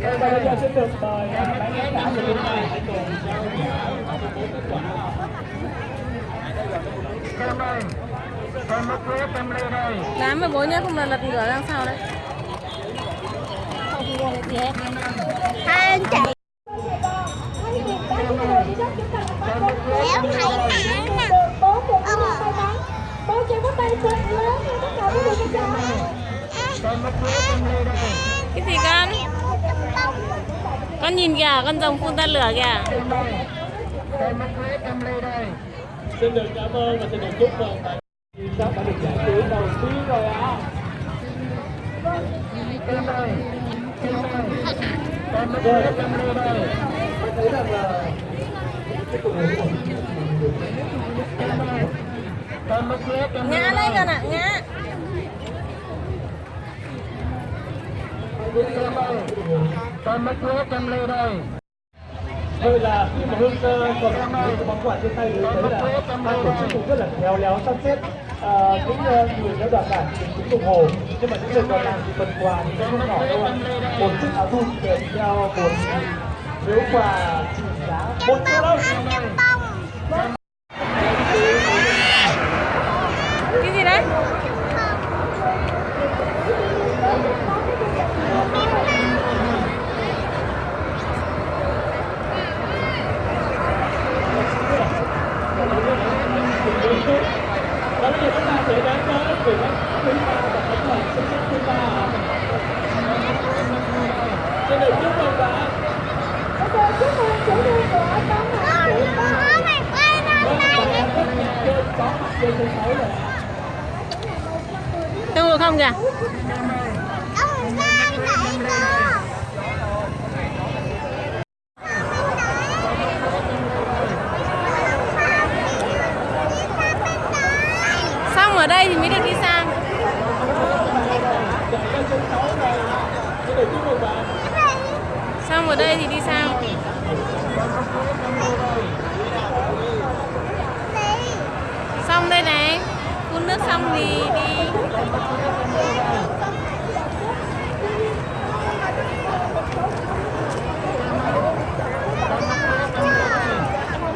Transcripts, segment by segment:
Và bây giờ xin được mời bán khán giả ta hãy cùng trao kết quả. Đây. Kem mất quế, kem lê đây. Dám với bố nhé, không là lật ngửa ra sau đấy. Hai anh chị Léo thấy hả nè bố cùng với tay bắn bố Con nhìn kìa, con rồng phun ra lửa kìa. Xin được cảm ơn và xin được chúc mừng bạn đã được giải thưởng đầu tiên rồi ạ. Kem đây. Tôi thấy rằng là cái cuộc của con ạ, ngã. Kem đây. Kem mất quế, kem lê đây. Vậy là khi mà Hương Cơ còn những cái món quà trên tay thì thấy là ban tổ chức cũng rất là khéo léo sắp xếp. À, những ờ, người theo đoàn thì cũng đồng hồ nhưng mà những người còn lại thì phần quà thì sẽ không nhỏ đâu ạ. một chiếc áo thun kèm theo một phiếu quà trị giá một triệu đồng. Cái gì đấy? và bây giờ chúng ta sẽ đến với vị khách quý ba và khách mời xuất sắc thứ ba ạ. xin được chúc mừng bạn bây giờ chúc mừng chủ nhân của con hạnh chị ba Có mày quay ra Vâng, đây bạn em rất là chơi có mặt trên sân khấu rồi ạ. Tung được không kìa? Ông ra vậy cô Xong ở đây thì mới được đi sang. xin được chúc mừng bạn Xong ở đây thì đi sang. Xong đây này. Phun nước xong thì đi. Hãy subscribe cho kênh Ghiền Mì Gõ Để không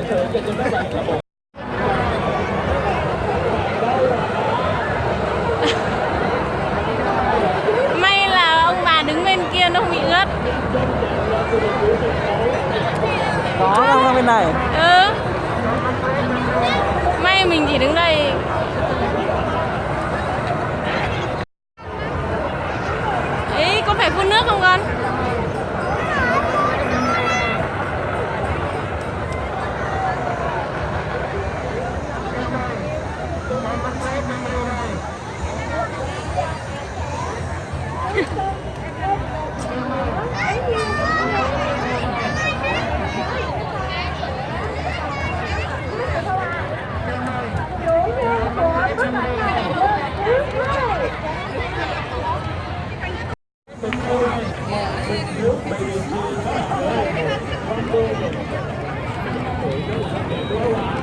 bỏ lỡ những video hấp dẫn này. Ừ. May mình chỉ đứng đây. Ấy con phải phun nước không con? Thank you. Thank you.